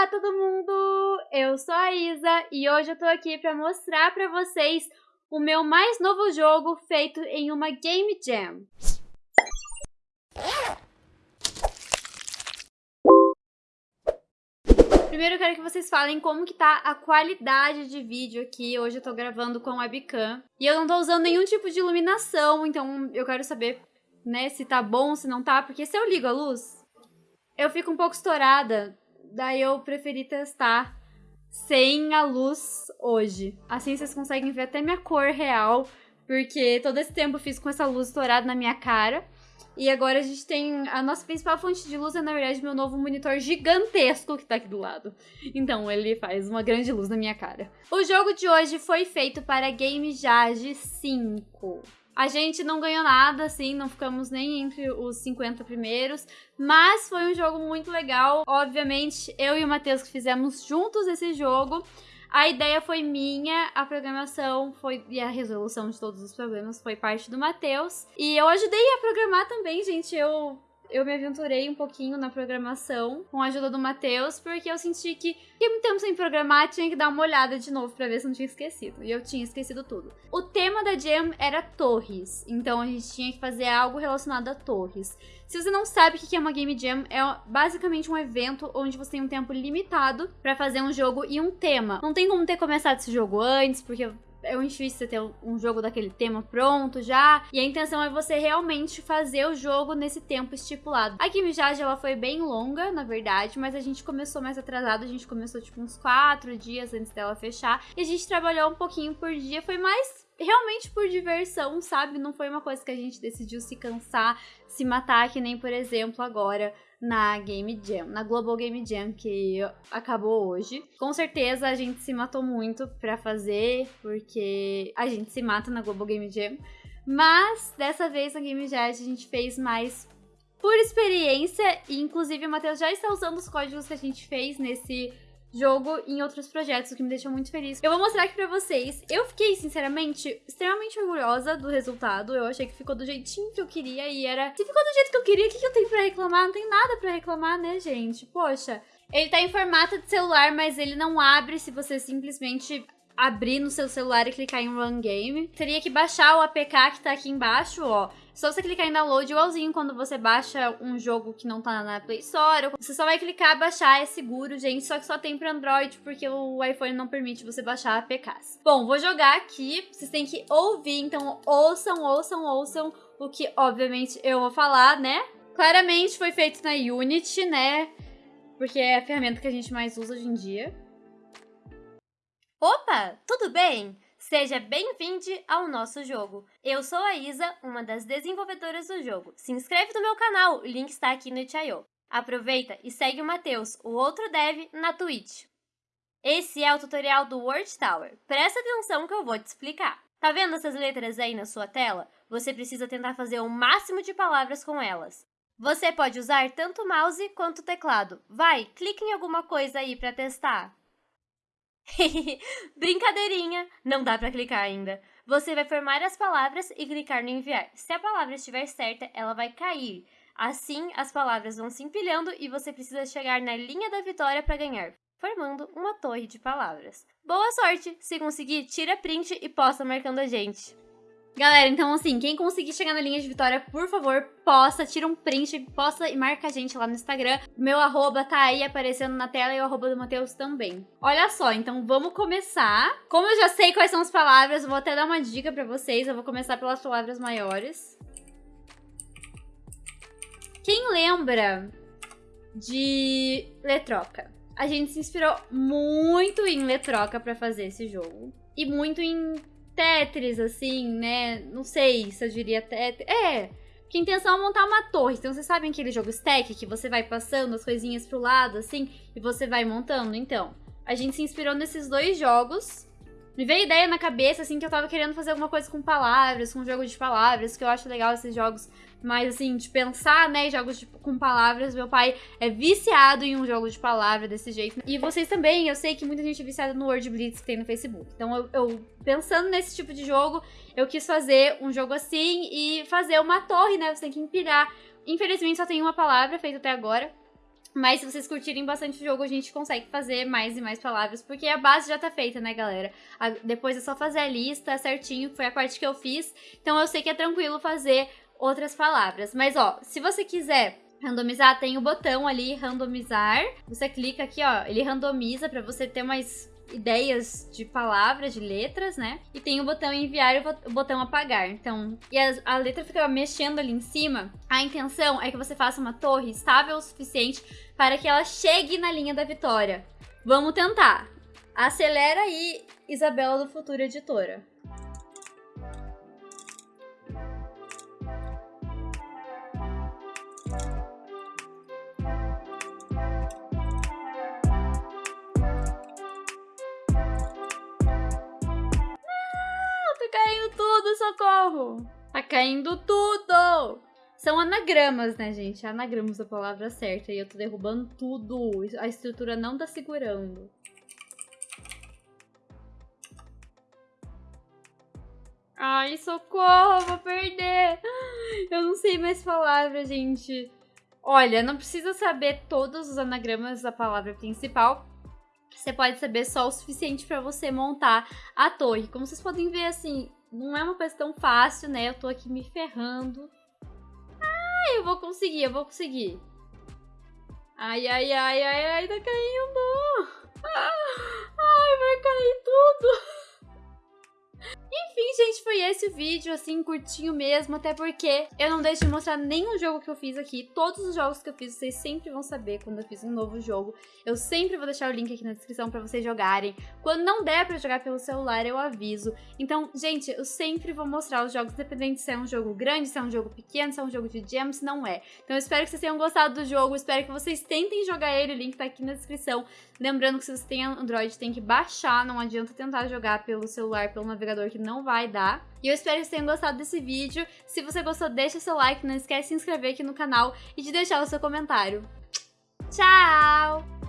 Olá, todo mundo! Eu sou a Isa e hoje eu tô aqui para mostrar para vocês o meu mais novo jogo feito em uma Game Jam. Primeiro eu quero que vocês falem como que tá a qualidade de vídeo aqui. Hoje eu tô gravando com webcam. E eu não tô usando nenhum tipo de iluminação, então eu quero saber, né, se tá bom, se não tá. Porque se eu ligo a luz, eu fico um pouco estourada Daí eu preferi testar sem a luz hoje. Assim vocês conseguem ver até minha cor real, porque todo esse tempo eu fiz com essa luz estourada na minha cara. E agora a gente tem. A nossa principal fonte de luz é, na verdade, meu novo monitor gigantesco que tá aqui do lado. Então, ele faz uma grande luz na minha cara. O jogo de hoje foi feito para Game Jage 5. A gente não ganhou nada, assim, não ficamos nem entre os 50 primeiros, mas foi um jogo muito legal. Obviamente, eu e o Matheus fizemos juntos esse jogo. A ideia foi minha, a programação foi e a resolução de todos os problemas foi parte do Matheus. E eu ajudei a programar também, gente. Eu eu me aventurei um pouquinho na programação com a ajuda do Matheus, porque eu senti que, que muito tempo sem programar, tinha que dar uma olhada de novo para ver se não tinha esquecido. E eu tinha esquecido tudo. O tema da Jam era torres, então a gente tinha que fazer algo relacionado a torres. Se você não sabe o que é uma Game Jam, é basicamente um evento onde você tem um tempo limitado para fazer um jogo e um tema. Não tem como ter começado esse jogo antes, porque é um difícil você ter um jogo daquele tema pronto já. E a intenção é você realmente fazer o jogo nesse tempo estipulado. A Game Jage, ela foi bem longa, na verdade, mas a gente começou mais atrasado. A gente começou, tipo, uns quatro dias antes dela fechar. E a gente trabalhou um pouquinho por dia. Foi mais realmente por diversão, sabe? Não foi uma coisa que a gente decidiu se cansar, se matar, que nem, por exemplo, agora na Game Jam, na Global Game Jam que acabou hoje. Com certeza a gente se matou muito para fazer, porque a gente se mata na Global Game Jam. Mas dessa vez na Game Jam a gente fez mais por experiência, e inclusive o Matheus já está usando os códigos que a gente fez nesse jogo em outros projetos, o que me deixou muito feliz. Eu vou mostrar aqui pra vocês. Eu fiquei, sinceramente, extremamente orgulhosa do resultado. Eu achei que ficou do jeitinho que eu queria e era... Se ficou do jeito que eu queria, o que, que eu tenho pra reclamar? Não tem nada pra reclamar, né, gente? Poxa, ele tá em formato de celular, mas ele não abre se você simplesmente abrir no seu celular e clicar em Run Game. Teria que baixar o APK que tá aqui embaixo, ó. Só você clicar em download igualzinho quando você baixa um jogo que não tá na Play Store. Você só vai clicar, baixar, é seguro, gente. Só que só tem pra Android, porque o iPhone não permite você baixar APKs. Bom, vou jogar aqui. Vocês têm que ouvir, então ouçam, ouçam, ouçam o que, obviamente, eu vou falar, né? Claramente foi feito na Unity, né? Porque é a ferramenta que a gente mais usa hoje em dia. Opa, tudo bem? Seja bem-vindo ao nosso jogo. Eu sou a Isa, uma das desenvolvedoras do jogo. Se inscreve no meu canal, o link está aqui no itch.io. Aproveita e segue o Matheus, o outro dev, na Twitch. Esse é o tutorial do Word Tower. Presta atenção que eu vou te explicar. Tá vendo essas letras aí na sua tela? Você precisa tentar fazer o máximo de palavras com elas. Você pode usar tanto o mouse quanto o teclado. Vai, clique em alguma coisa aí para testar. Brincadeirinha! Não dá para clicar ainda. Você vai formar as palavras e clicar no enviar. Se a palavra estiver certa, ela vai cair. Assim, as palavras vão se empilhando e você precisa chegar na linha da vitória para ganhar, formando uma torre de palavras. Boa sorte! Se conseguir, tira print e posta marcando a gente. Galera, então assim, quem conseguir chegar na linha de vitória, por favor, posta, tira um print, posta e marca a gente lá no Instagram. Meu arroba tá aí aparecendo na tela e o arroba do Matheus também. Olha só, então vamos começar. Como eu já sei quais são as palavras, eu vou até dar uma dica pra vocês. Eu vou começar pelas palavras maiores. Quem lembra de Letroca? A gente se inspirou muito em Letroca pra fazer esse jogo. E muito em Tetris, assim, né? Não sei se eu diria Tetris. É, que a intenção é montar uma torre. Então, vocês sabem aquele jogo stack que você vai passando as coisinhas pro lado, assim, e você vai montando? Então, a gente se inspirou nesses dois jogos. Me veio ideia na cabeça, assim, que eu tava querendo fazer alguma coisa com palavras, com jogo de palavras, que eu acho legal esses jogos mais assim, de pensar, né, jogos de, com palavras. Meu pai é viciado em um jogo de palavra desse jeito. E vocês também, eu sei que muita gente é viciada no Word Blitz que tem no Facebook. Então, eu, eu, pensando nesse tipo de jogo, eu quis fazer um jogo assim e fazer uma torre, né? Você tem que empilhar. Infelizmente, só tem uma palavra feita até agora. Mas se vocês curtirem bastante o jogo, a gente consegue fazer mais e mais palavras, porque a base já tá feita, né, galera? A, depois é só fazer a lista certinho, foi a parte que eu fiz. Então eu sei que é tranquilo fazer outras palavras. Mas, ó, se você quiser randomizar, tem o botão ali, randomizar. Você clica aqui, ó, ele randomiza para você ter mais ideias de palavras, de letras, né? E tem o botão enviar e o botão apagar. Então, e a, a, letra fica mexendo ali em cima. A intenção é que você faça uma torre estável o suficiente para que ela chegue na linha da vitória. Vamos tentar. Acelera aí, Isabela do Futuro Editora. Tudo, socorro! Tá caindo tudo! São anagramas, né, gente? Anagramas da palavra certa. E eu tô derrubando tudo. A estrutura não tá segurando. Ai, socorro, vou perder. Eu não sei mais palavra, gente. Olha, não precisa saber todos os anagramas da palavra principal. Você pode saber só o suficiente para você montar a torre. Como vocês podem ver, assim, não é uma coisa tão fácil, né? Eu tô aqui me ferrando. Ai, eu vou conseguir, eu vou conseguir. Ai, ai, ai, ai, ai, tá caindo. Vídeo, assim, curtinho mesmo, até porque eu não deixo de mostrar nenhum jogo que eu fiz aqui. Todos os jogos que eu fiz, vocês sempre vão saber quando eu fiz um novo jogo. Eu sempre vou deixar o link aqui na descrição pra vocês jogarem. Quando não der pra jogar pelo celular, eu aviso. Então, gente, eu sempre vou mostrar os jogos, independente se é um jogo grande, se é um jogo pequeno, se é um jogo de se não é. Então, eu espero que vocês tenham gostado do jogo, espero que vocês tentem jogar ele, o link tá aqui na descrição. Lembrando que se você tem Android, tem que baixar, não adianta tentar jogar pelo celular, pelo navegador que não vai dar. E eu espero que vocês tenham gostado desse vídeo. Se você gostou, deixa seu like, não esquece de se inscrever aqui no canal e de deixar o seu comentário. Tchau!